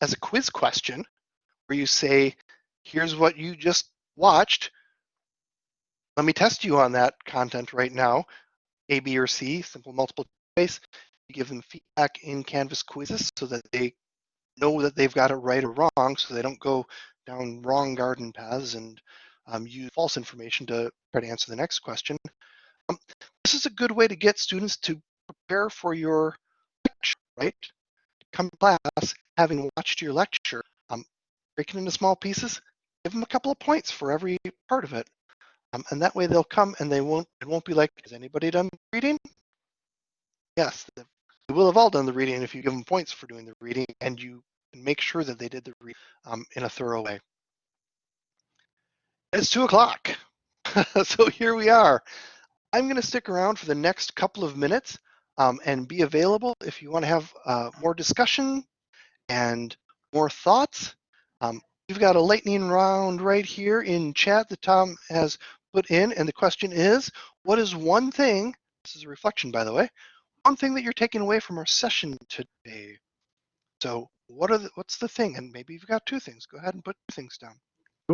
as a quiz question where you say, here's what you just watched. Let me test you on that content right now. A, B, or C, simple multiple choice. You give them feedback in Canvas quizzes so that they know that they've got it right or wrong so they don't go down wrong garden paths and um, use false information to try to answer the next question. This is a good way to get students to prepare for your lecture, right? Come to class, having watched your lecture, um, break it into small pieces, give them a couple of points for every part of it. Um, and that way they'll come and they won't, it won't be like, has anybody done reading? Yes, they will have all done the reading if you give them points for doing the reading and you make sure that they did the reading um, in a thorough way. It's two o'clock. <laughs> so here we are. I'm going to stick around for the next couple of minutes um, and be available if you want to have uh, more discussion and more thoughts. Um, we've got a lightning round right here in chat that Tom has put in. And the question is, what is one thing, this is a reflection, by the way, one thing that you're taking away from our session today? So what are the, what's the thing? And maybe you've got two things. Go ahead and put two things down.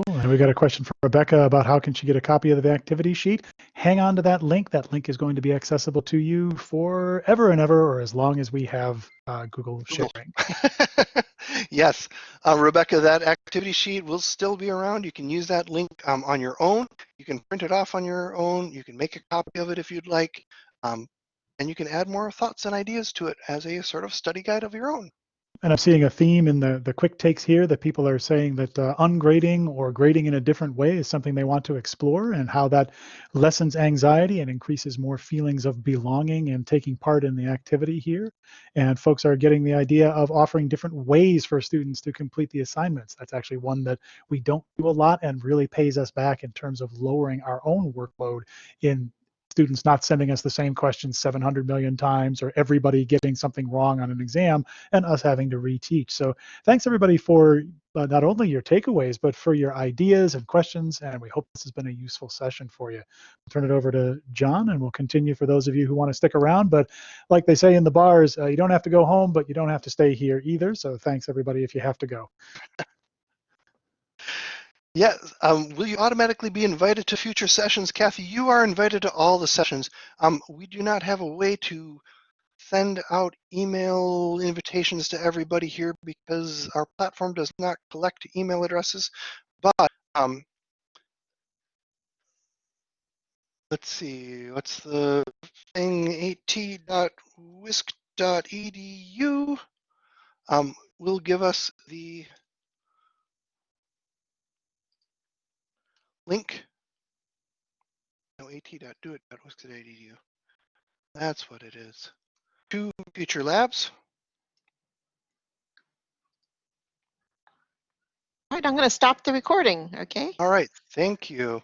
Cool. And we got a question from Rebecca about how can she get a copy of the activity sheet. Hang on to that link. That link is going to be accessible to you forever and ever, or as long as we have uh, Google, Google. sharing. <laughs> yes, uh, Rebecca, that activity sheet will still be around. You can use that link um, on your own. You can print it off on your own. You can make a copy of it if you'd like. Um, and you can add more thoughts and ideas to it as a sort of study guide of your own. And I'm seeing a theme in the, the quick takes here that people are saying that uh, ungrading or grading in a different way is something they want to explore and how that lessens anxiety and increases more feelings of belonging and taking part in the activity here. And folks are getting the idea of offering different ways for students to complete the assignments. That's actually one that we don't do a lot and really pays us back in terms of lowering our own workload in students not sending us the same questions 700 million times or everybody getting something wrong on an exam and us having to reteach. So thanks everybody for uh, not only your takeaways, but for your ideas and questions. And we hope this has been a useful session for you. I'll turn it over to John and we'll continue for those of you who want to stick around. But like they say in the bars, uh, you don't have to go home, but you don't have to stay here either. So thanks everybody if you have to go. Yeah, um, will you automatically be invited to future sessions? Kathy, you are invited to all the sessions. Um, we do not have a way to send out email invitations to everybody here because our platform does not collect email addresses. But um, let's see, what's the thing? at.wisc.edu um, will give us the link. No, at.doit.wisc.edu. That's what it is. To future labs. All right, I'm going to stop the recording, okay? All right, thank you.